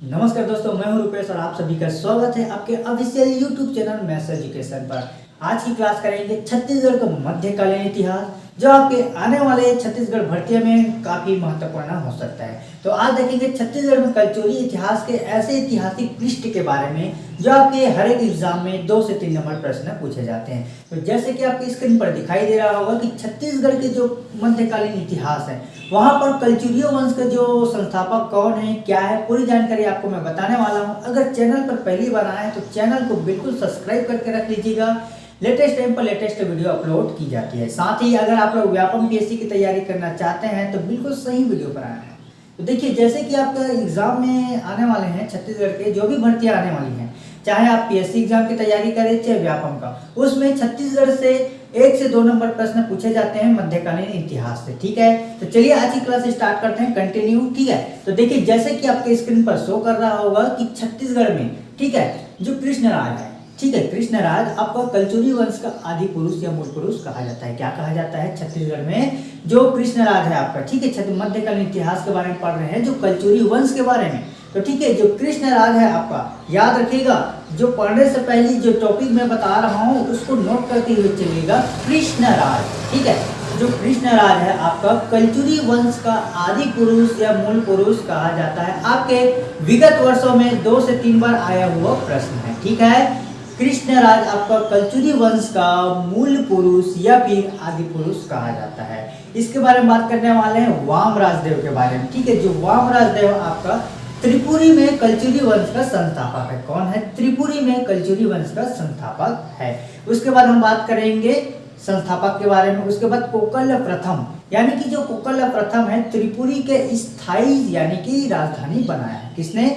नमस्कार दोस्तों, मैं हूँ रुपेश और आप सभी का स्वागत है आपके official YouTube channel math education पर। आज की क्लास करेंगे छत्तीसगढ़ का मध्यकालीन इतिहास जो आपके आने वाले छत्तीसगढ़ भर्ती में काफ़ी महत्वपूर्ण हो सकता है। तो आज देखेंगे छत्तीसगढ़ में कलचुरी इतिहास के ऐसे ऐतिहासिक पृष्ठ के बारे में, जो आपके हर एक एग्ज़ाम में दो से तीन नंबर प्रश्न पूछे जाते हैं। तो जैसे कि आपकी स्क्रीन पर दिखाई दे रहा होगा कि छत्तीसगढ़ के जो मध्यकालीन इतिहास है, वहाँ पर कलचुरियो वंश का जो संस्थापक कौन है, क्या है, पूरी जानकारी आपको मैं बताने वाला हूँ। अगर चैनल पर पहली बार आए तो चैनल को बिल्कुल सब्सक्राइब करके रख लीजिएगा। लेटेस्ट टाइम पर लेटेस्ट वीडियो अपलोड की जाती है। साथ ही अगर आप लोग व्यापम पीएससी की तैयारी करना चाहते हैं तो बिल्कुल सही वीडियो पर आए हैं। तो देखिए, जैसे कि आपका एग्ज़ाम में आने वाले हैं, छत्तीसगढ़ के जो भी भर्तियाँ आने वाली हैं, चाहे आप पीएससी एग्ज़ाम की तैयारी करें, चाहे व्यापम का, उसमें छत्तीसगढ़ से एक से दो नंबर प्रश्न पूछे जाते हैं मध्यकालीन इतिहास से, ठीक है? तो चलिए, आज की क्लास स्टार्ट करते हैं, कंटिन्यू, ठीक है? तो देखिए, जैसे कि आपके स्क्रीन पर शो कर रहा होगा कि छत्तीसगढ़ में, ठीक है, जो कृष्ण राज है ठीक है कृष्णराज आपका कलचुरी वंश का आदि पुरुष या मूल पुरुष कहा जाता है। क्या कहा जाता है? छत्तीसगढ़ में, जो कृष्णराज है आपका, ठीक है? मध्यकालीन इतिहास के बारे में पढ़ रहे हैं, जो कलचुरी वंश के बारे में। तो ठीक है, जो कृष्णराज है आपका, याद रखिएगा, जो पढ़ने से पहले जो टॉपिक मैं बता रहा हूँ, उसको नोट करते हुए चलिएगा कृष्णराज ठीक है? जो कृष्णराज है आपका कलचुरी वंश का आदि पुरुष या मूल पुरुष कहा जाता है। आपके विगत वर्षों में दो से तीन बार आया हुआ प्रश्न है, ठीक है? कृष्णराज आपका कलचुरी वंश का मूल पुरुष या फिर आदि पुरुष कहा जाता है। इसके बारे में बात करने वाले हैं वाम राजदेव के बारे में। ठीक है, जो वाम राजदेव आपका त्रिपुरी में कलचुरी वंश का संस्थापक है। कौन है? त्रिपुरी में कलचुरी वंश का संस्थापक है। उसके बाद हम बात करेंगे संस्थापक के बारे में। उसके बाद कोकल प्रथम, यानी कि जो कोकल प्रथम है, त्रिपुरी के स्थायी यानी कि राजधानी बनाया है। किसने?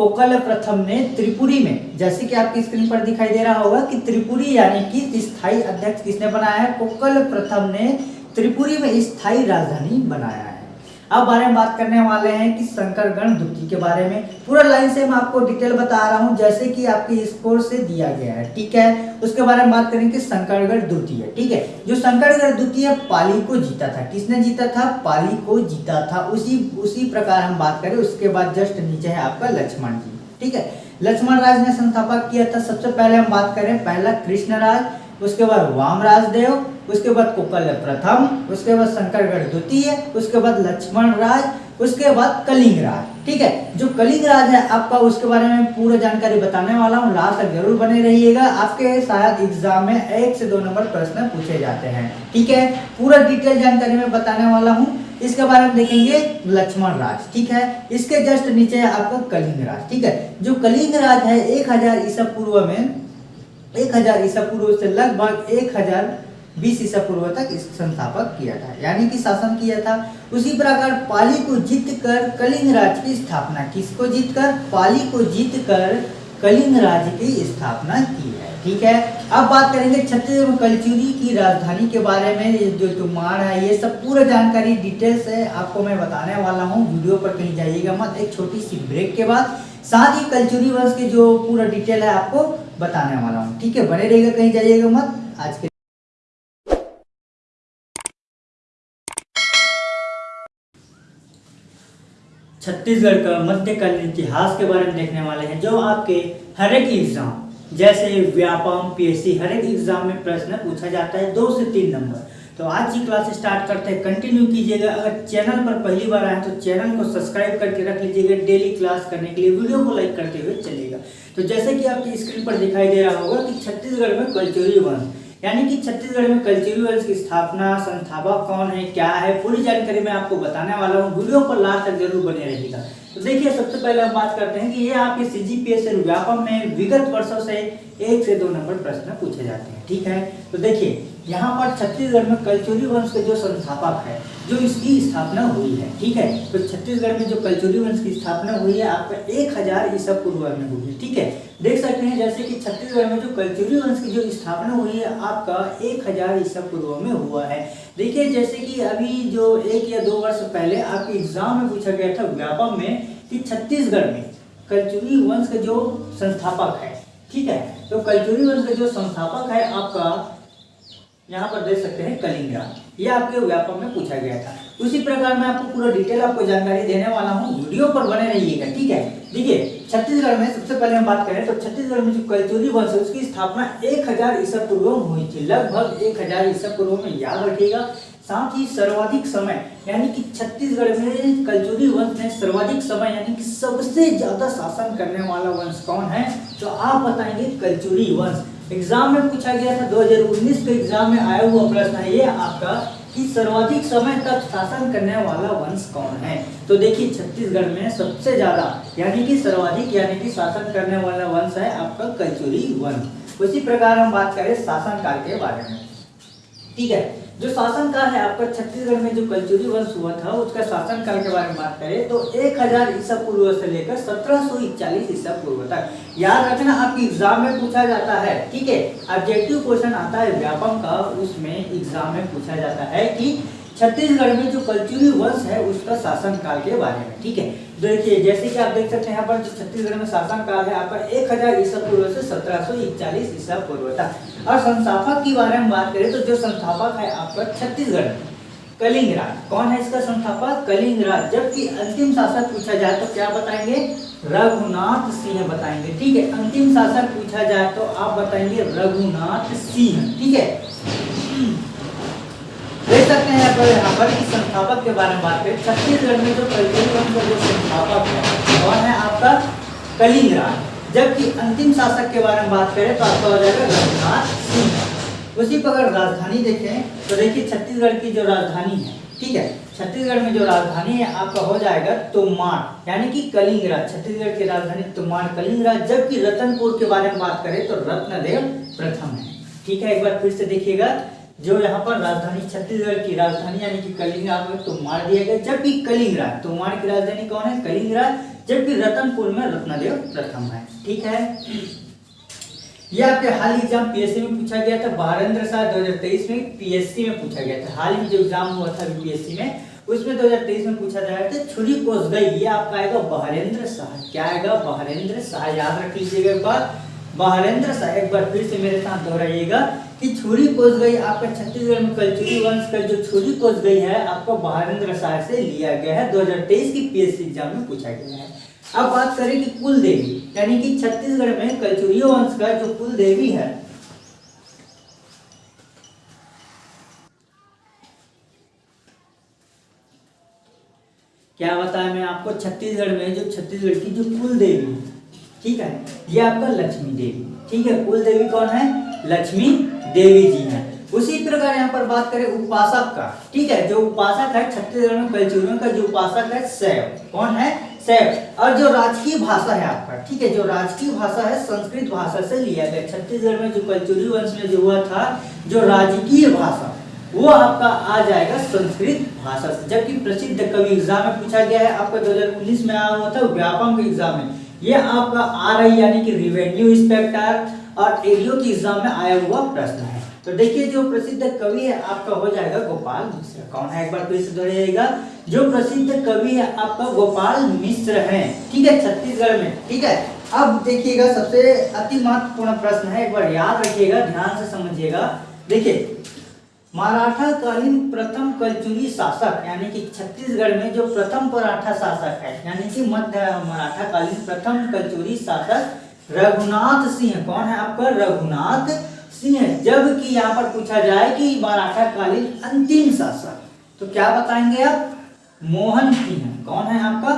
कोकल प्रथम ने त्रिपुरी में, जैसे कि आपकी स्क्रीन पर दिखाई दे रहा होगा कि त्रिपुरी यानी कि स्थायी अध्यक्ष किसने बनाया है? कोकल प्रथम ने त्रिपुरी में स्थायी राजधानी बनाया है। अब बारे में बात करने वाले हैं कि शंकरगढ़ द्वितीय के बारे में। पूरा लाइन से मैं आपको डिटेल बता रहा हूँ, जैसे कि आपके स्कोर से दिया गया है, ठीक है? उसके बारे में बात करेंगे शंकरगढ़ द्वितीय ठीक है? जो शंकरगढ़ द्वितीय पाली को जीता था। किसने जीता था? पाली को जीता था। उसी उसी प्रकार हम बात करें, उसके बाद जस्ट नीचे है आपका लक्ष्मण जी, ठीक है? लक्ष्मण राज ने संस्थापक किया था। सबसे पहले हम बात करें, पहला कृष्णराज उसके बाद वाम राजदेव उसके बाद कोकल प्रथम, उसके बाद शंकरगढ़ द्वितीय, उसके बाद लक्ष्मण राज, उसके बाद कलिंग राज। ठीक है? जो कलिंग राज है, आपका उसके बारे में पूरा जानकारी बताने वाला हूँ। लास्ट तक ज़रूर बने रहिएगा। आपके शायद एग्ज़ाम में एक से दो नंबर प्रश्न पूछे जाते हैं। ठीक है? पूरा डिटेल जानकारी में बताने वाला हूँ। इसके बारे में देखेंगे लक्ष्मण राज। ठीक है? इसके जस्ट नीचे आपका कलिंग राज। ठीक है? जो कलिंग राज है, एक हज़ार ईसा पूर्व में एक हज़ार ईसा पूर्व से लगभग एक हज़ार बीस ईसा पूर्व तक इस संस्थापक किया था। यानी कि शासन किया था। उसी प्रकार पाली को जीत कर कलिंग राज की स्थापना, किसको जीत कर पाली को जीत कर कलिंग राज की स्थापना की है। ठीक है? अब बात करेंगे छत्तीसगढ़ कलचुरी की राजधानी के बारे में। ये जो तुमार है, ये सब पूरा जानकारी डिटेल से आपको मैं बताने वाला हूँ। वीडियो पर कहीं जाइएगा मत। एक छोटी सी ब्रेक के बाद साथ ही कलचुरी वंश के जो पूरा डिटेल है आपको बताने वाला हूँ। ठीक है, बने रहेगा कहीं जाइएगा मत। आज के छत्तीसगढ़ का मध्यकालीन इतिहास के बारे में देखने वाले हैं, जो आपके हर एक एग्ज़ाम, जैसे व्यापम, पीएससी, हर एक एग्ज़ाम में प्रश्न पूछा जाता है, दो से तीन नंबर। तो आज की क्लास स्टार्ट करते हैं। कंटिन्यू कीजिएगा। अगर चैनल पर पहली बार आए तो चैनल को सब्सक्राइब करके रख लीजिएगा। डेली क्लास करने के लिए वीडियो को लाइक करते हुए चलिएगा। तो जैसे कि आपकी स्क्रीन पर दिखाई दे रहा होगा कि छत्तीसगढ़ में कल्चरी वंश यानी कि छत्तीसगढ़ में कल्चरी वंश की स्थापना, संस्थापक कौन है, क्या है, पूरी जानकारी मैं आपको बताने वाला हूँ। वीडियो पर लास्ट तक ज़रूर बने रहेगा तो देखिए, सबसे पहले हम बात करते हैं कि ये आपके C G P S Vyapam में विगत वर्षों से एक से दो नंबर प्रश्न पूछे जाते हैं। ठीक है? तो देखिए यहाँ पर छत्तीसगढ़ में कलचुरी वंश के जो संस्थापक है, जो इसकी स्थापना हुई है, ठीक है? तो छत्तीसगढ़ में जो कलचुरी वंश की स्थापना हुई है, आपका एक हज़ार ईसा पूर्व में हुई है, ठीक है? देख सकते हैं जैसे कि छत्तीसगढ़ में जो कलचुरी वंश की जो स्थापना हुई है, आपका एक हज़ार ईसा पूर्व में हुआ है। देखिए, जैसे कि अभी जो एक या दो वर्ष पहले आपके एग्ज़ाम में पूछा गया था व्यापम में कि छत्तीसगढ़ में कलचुरी वंश का जो संस्थापक है, ठीक है? तो कलचुरी वंश का जो संस्थापक है, आपका यहाँ पर देख सकते हैं कलिंगराज ये आपके व्यापक में पूछा गया था। उसी प्रकार मैं आपको पूरा डिटेल आपको जानकारी देने वाला हूँ। वीडियो पर बने रहिएगा, ठीक है? देखिए, छत्तीसगढ़ में सबसे पहले हम बात करें तो छत्तीसगढ़ में जो कलचुरी वंश है, उसकी स्थापना एक हज़ार ईसा पूर्व में हुई थी। लगभग एक हज़ार ईसा पूर्व में याद रखिएगा। साथ ही सर्वाधिक समय, यानी कि छत्तीसगढ़ में कलचुरी वंश ने सर्वाधिक समय, यानी कि सबसे ज़्यादा शासन करने वाला वंश कौन है? तो आप बताएँगे कलचुरी वंश। एग्ज़ाम में पूछा गया था 2019 के एग्ज़ाम में आया हुआ प्रश्न है ये आपका कि सर्वाधिक समय तक शासन करने वाला वंश कौन है? तो देखिए, छत्तीसगढ़ में सबसे ज़्यादा, यानी कि सर्वाधिक, यानी कि शासन करने वाला वंश है आपका कचोरी वंश उसी प्रकार हम बात करें शासन काल के बारे में। ठीक है? जो शासन काल है, आपका छत्तीसगढ़ में जो कलचुरी वंश हुआ था, उसका शासन काल के बारे में बात करें तो 1000 ईसा पूर्व से लेकर सत्रह सौ इकचालीस ईसा पूर्व तक। याद रखना, आपकी एग्ज़ाम में पूछा जाता है, ठीक है? ऑब्जेक्टिव क्वेश्चन आता है, व्यापम का उसमें एग्ज़ाम में पूछा जाता है कि छत्तीसगढ़ में जो कलचुरी वंश है, उसका शासन काल के बारे में, ठीक है? देखिए, जैसे कि आप देख सकते हैं, यहाँ पर जो छत्तीसगढ़ में शासन काल है आपका एक हज़ार ईसा पूर्व से सत्रह सौ इकचालीस ईसा पूर्व था और संस्थापक की बारे में बात करें तो जो संस्थापक है आपका छत्तीसगढ़ कलिंगराज। कौन है इसका संस्थापक? कलिंगराज। जबकि अंतिम शासक पूछा जाए तो क्या बताएँगे? रघुनाथ सिंह बताएँगे। ठीक है, अंतिम शासक पूछा जाए तो आप बताएँगे रघुनाथ सिंह। ठीक है? सकते हैं पर यहाँ पर कि संस्थापक के बारे में बात करें। छत्तीसगढ़ में जो कलयुग का जो संस्थापक है। कौन है आपका? कलिंगराज जबकि अंतिम शासक के बारे में बात करें तो आपका हो जाएगा रघुनाथ सिंह। उसी पर अगर राजधानी देखें तो देखिए छत्तीसगढ़ की जो राजधानी है, ठीक है? छत्तीसगढ़ में जो राजधानी है, आपका हो जाएगा तोमार यानी कि कलिंगराज छत्तीसगढ़ की राजधानी तोमार कलिंगराज जबकि रतनपुर के बारे में बात करें तो रत्नदेव प्रथम है। ठीक है, एक बार फिर से देखिएगा। जो यहाँ पर राजधानी छत्तीसगढ़ की राजधानी यानी कि कलिंगराज में तो मार दिया गया, जबकि कलिंगराज तोमार की राजधानी कौन है? कलिंगराज, जबकि रतनपुर में रत्नदेव प्रथम है। ठीक है? ये आपके हाल एग्ज़ाम पीएससी में पूछा गया था, बारेंद्र शाह 2023 में पीएससी में पूछा गया था। हाल ही जो एग्ज़ाम हुआ था पीएससी में, उसमें 2023 में पूछा जाएगा था, छुरी कोस गई, ये आपका आएगा बहरेंद्र शाह। क्या आएगा? बहरेंद्र शाह, याद रख लीजिएगा एक बार। बहरेंद्र शाह, एक बार फिर से मेरे साथ दोहराइएगा। कि छुरी कोस गई, आपका छत्तीसगढ़ में कलचुरी वंश का जो छुरी कोस गई है, आपको बहारेंद्र शाह से लिया गया है। 2023 की पीएससी एग्ज़ाम में पूछा गया है। अब बात करें कि कुल देवी यानी कि छत्तीसगढ़ में कलचुरी वंश का जो कुल देवी है। क्या बताया मैं आपको? छत्तीसगढ़ में जो छत्तीसगढ़ की जो कुल देवी ठीक है, ये आपका लक्ष्मी देवी, ठीक है। कुल देवी कौन है? लक्ष्मी देवी जी हैं। उसी प्रकार यहाँ पर बात करें उपासक का। ठीक है, जो उपासक है, छत्तीसगढ़ में कलचुरियों का जो उपासक है सैव कौन है? सैव और जो राजकीय भाषा है आपका, ठीक है, जो राजकीय भाषा है, संस्कृत भाषा से लिया गया। छत्तीसगढ़ में जो कलचुरी वंश में जो हुआ था, जो राजकीय भाषा, वो आपका आ जाएगा संस्कृत भाषा से। जबकि प्रसिद्ध कवि एग्ज़ाम में पूछा गया है, आपका 2019 में आया हुआ था, व्यापम के एग्ज़ाम में। ये आपका आ रही यानी कि रिवेन्यू इंस्पेक्टर और एरियो की एग्ज़ाम में आया हुआ प्रश्न है। तो देखिए जो प्रसिद्ध कवि है, आपका हो जाएगा गोपाल मिश्र। कौन है? एक बार फिर से दोहराइएगा जो प्रसिद्ध कवि है, आपका गोपाल मिश्र है। ठीक है, छत्तीसगढ़ में। ठीक है? अब देखिएगा, सबसे अति महत्वपूर्ण प्रश्न है, एक बार याद रखिएगा, ध्यान से समझिएगा। देखिए, मराठा कालीन प्रथम कलचुरी शासक, यानी कि छत्तीसगढ़ में जो प्रथम मराठा शासक है, यानी कि मध्य मराठा कालीन प्रथम कलचुरी शासक रघुनाथ सिंह। कौन है आपका? रघुनाथ सिंह। जबकि यहाँ पर पूछा जाए कि मराठा कालीन अंतिम शासक तो क्या बताएँगे आप? मोहन सिंह। कौन है आपका?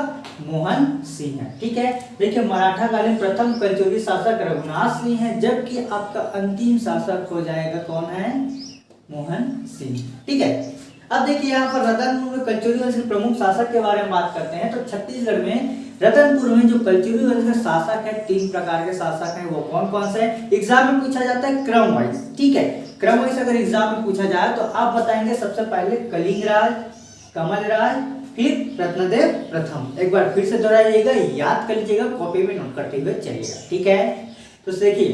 मोहन सिंह। ठीक है? देखिए मराठा कालीन प्रथम कलचुरी शासक रघुनाथ सिंह है। जबकि आपका अंतिम शासक हो जाएगा कौन है? मोहन सिंह। ठीक है? अब देखिए यहाँ पर रतनपुर में कलचुरी के प्रमुख शासक के बारे में बात करते हैं। तो छत्तीसगढ़ में रतनपुर में जो कलचुरी वंश के शासक है, तीन प्रकार के शासक हैं, वो कौन कौन से एग्ज़ाम में पूछा जाता है क्रम वाइज ठीक है? क्रम वाइज अगर एग्ज़ाम में पूछा जाए तो आप बताएँगे सबसे पहले कलिंग कलिंगराज, कमलराज, फिर रत्नदेव प्रथम। एक बार फिर से दोहराइएगा, याद कर लीजिएगा कॉपी में नोट करते हुए चलिएगा, ठीक है? तो देखिए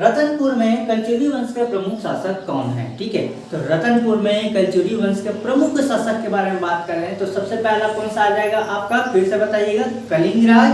रतनपुर में कलचुरी वंश के प्रमुख शासक कौन है? ठीक है तो रतनपुर में कलचुरी वंश के प्रमुख शासक के बारे में बात कर रहे हैं। तो सबसे पहला कौन सा आ जाएगा? आपका फिर से बताइएगा, कलिंगराज।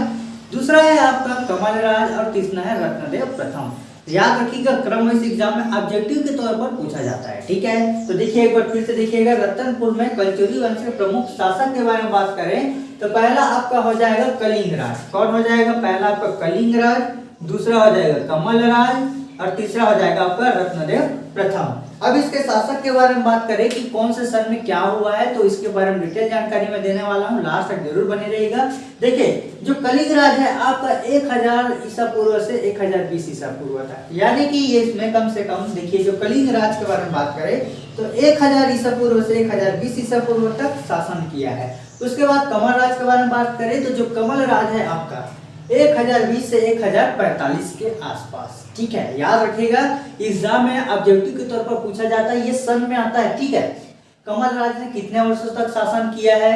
दूसरा है आपका कमलराज और तीसरा है रत्नदेव प्रथम। याद रखिएगा, क्रम वाइज एग्ज़ाम में ऑब्जेक्टिव के तौर पर पूछा जाता है, ठीक है? तो देखिए एक बार फिर से देखिएगा, रतनपुर में कलचुरी वंश के प्रमुख शासक के बारे में बात करें तो पहला आपका हो जाएगा कलिंग राज कौन हो जाएगा? पहला आपका कलिंग राज दूसरा हो जाएगा कमल राज और तीसरा हो जाएगा आपका रत्नदेव प्रथम अब इसके शासक के बारे में बात करें कि कौन से सन में क्या हुआ है तो इसके बारे में डिटेल जानकारी मैं देने वाला हूँ। लास्ट तक ज़रूर बने रहेगा देखिए, जो कलिंग राज है, आपका एक हज़ार ईसा पूर्व से एक हज़ार बीस ईसा पूर्व तक। यानी कि ये इसमें कम से कम, देखिए, जो कलिंग राज के बारे में बात करें तो एक हज़ार ईसा पूर्व से एक हज़ार बीस ईसा पूर्व तक शासन किया है। उसके बाद कमल राज के बारे में बात करें तो जो कमल राज है आपका एक हज़ार बीस से एक हज़ार पैंतालीस के आसपास। ठीक है, याद रखिएगा, एग्ज़ाम में ऑब्जेक्टिव के तौर पर पूछा जाता है, ये सन में आता है, ठीक है। कमल राज ने कितने वर्षों तक शासन किया है?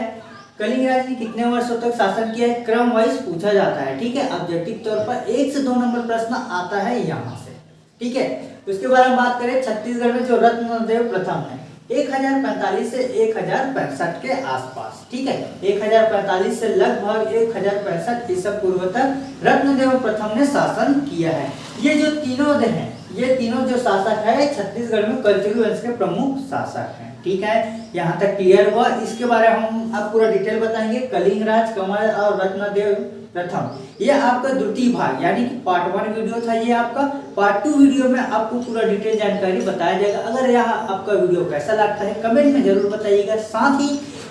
कलिंग राज ने कितने वर्षों तक शासन किया है? क्रम वाइज पूछा जाता है, ठीक है। ऑब्जेक्टिव तौर पर एक से दो नंबर प्रश्न आता है यहाँ से, ठीक है। उसके बारे में बात करें, छत्तीसगढ़ में जो रत्नदेव प्रथम है एक हज़ार पैंतालीस से एक हज़ार पैंसठ के आसपास, ठीक है? एक हज़ार पैंतालीस से लगभग एक हज़ार पैंसठ ईसा पूर्व तक रत्नदेव प्रथम ने शासन किया है। ये जो तीनों हैं, ये तीनों जो शासक है, छत्तीसगढ़ में कल्चुरी वंश के प्रमुख शासक हैं। ठीक है? यहाँ तक क्लियर हुआ। इसके बारे में हम आप पूरा डिटेल बताएँगे। कलिंग राज कमल और रत्नदेव प्रथम। ये आपका द्वितीय भाग, यानी कि पार्ट वन वीडियो था ये आपका। पार्ट टू वीडियो में आपको पूरा डिटेल जानकारी बताया जाएगा। अगर यह आपका वीडियो कैसा लगता है कमेंट में ज़रूर बताइएगा। साथ ही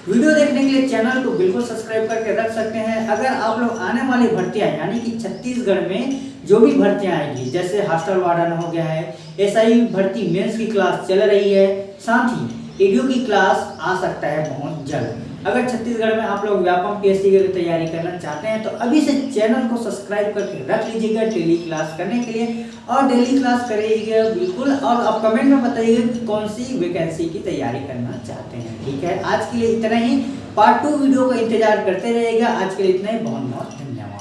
वीडियो देखने के लिए चैनल को बिल्कुल सब्सक्राइब करके रख सकते हैं। अगर आप लोग आने वाली भर्तियाँ, यानी कि छत्तीसगढ़ में जो भी भर्तियाँ आएँगी, जैसे हॉस्टल वार्डन हो गया है ही भर्ती मेंस की क्लास चल रही है। साथ ही एडियो की क्लास आ सकता है बहुत जल्द। अगर छत्तीसगढ़ में आप लोग व्यापम पीएससी की तैयारी करना चाहते हैं तो अभी से चैनल को सब्सक्राइब करके रख लीजिएगा डेली क्लास करने के लिए। और डेली क्लास करिएगा, बिल्कुल। और आप कमेंट में बताइएगा कि कौन सी वैकेंसी की तैयारी करना चाहते हैं। ठीक है? आज के लिए इतना ही। पार्ट टू वीडियो का इंतज़ार करते रहिएगा। आज के लिए इतना ही। बहुत बहुत